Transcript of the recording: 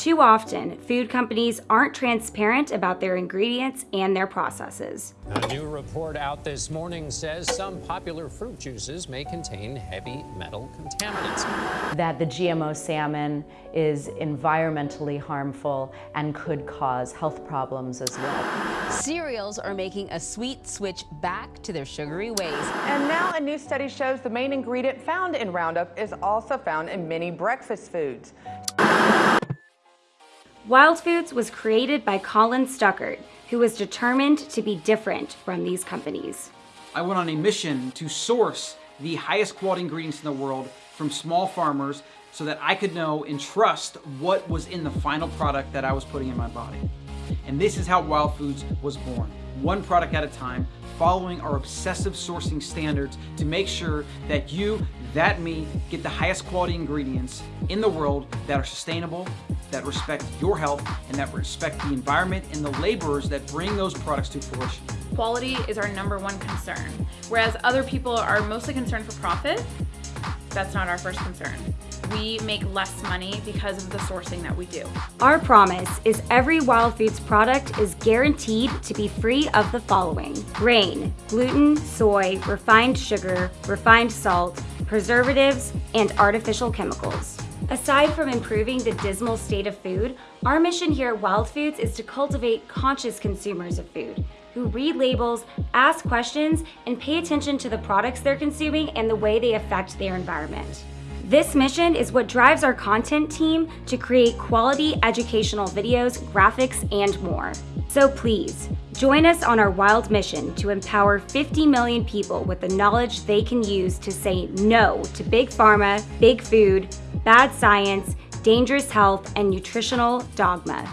Too often, food companies aren't transparent about their ingredients and their processes. A new report out this morning says some popular fruit juices may contain heavy metal contaminants. That the GMO salmon is environmentally harmful and could cause health problems as well. Cereals are making a sweet switch back to their sugary ways. And now a new study shows the main ingredient found in Roundup is also found in many breakfast foods. Wild Foods was created by Colin Stuckert, who was determined to be different from these companies. I went on a mission to source the highest quality ingredients in the world from small farmers so that I could know and trust what was in the final product that I was putting in my body. And this is how Wild Foods was born, one product at a time, following our obsessive sourcing standards to make sure that you, that me, get the highest quality ingredients in the world that are sustainable, that respect your health, and that respect the environment and the laborers that bring those products to fruition. Quality is our number one concern. Whereas other people are mostly concerned for profit, that's not our first concern. We make less money because of the sourcing that we do. Our promise is every Wild Foods product is guaranteed to be free of the following. Grain, gluten, soy, refined sugar, refined salt, preservatives, and artificial chemicals. Aside from improving the dismal state of food, our mission here at Wild Foods is to cultivate conscious consumers of food who read labels, ask questions, and pay attention to the products they're consuming and the way they affect their environment. This mission is what drives our content team to create quality educational videos, graphics, and more. So please, join us on our wild mission to empower 50 million people with the knowledge they can use to say no to big pharma, big food, bad science, dangerous health, and nutritional dogma.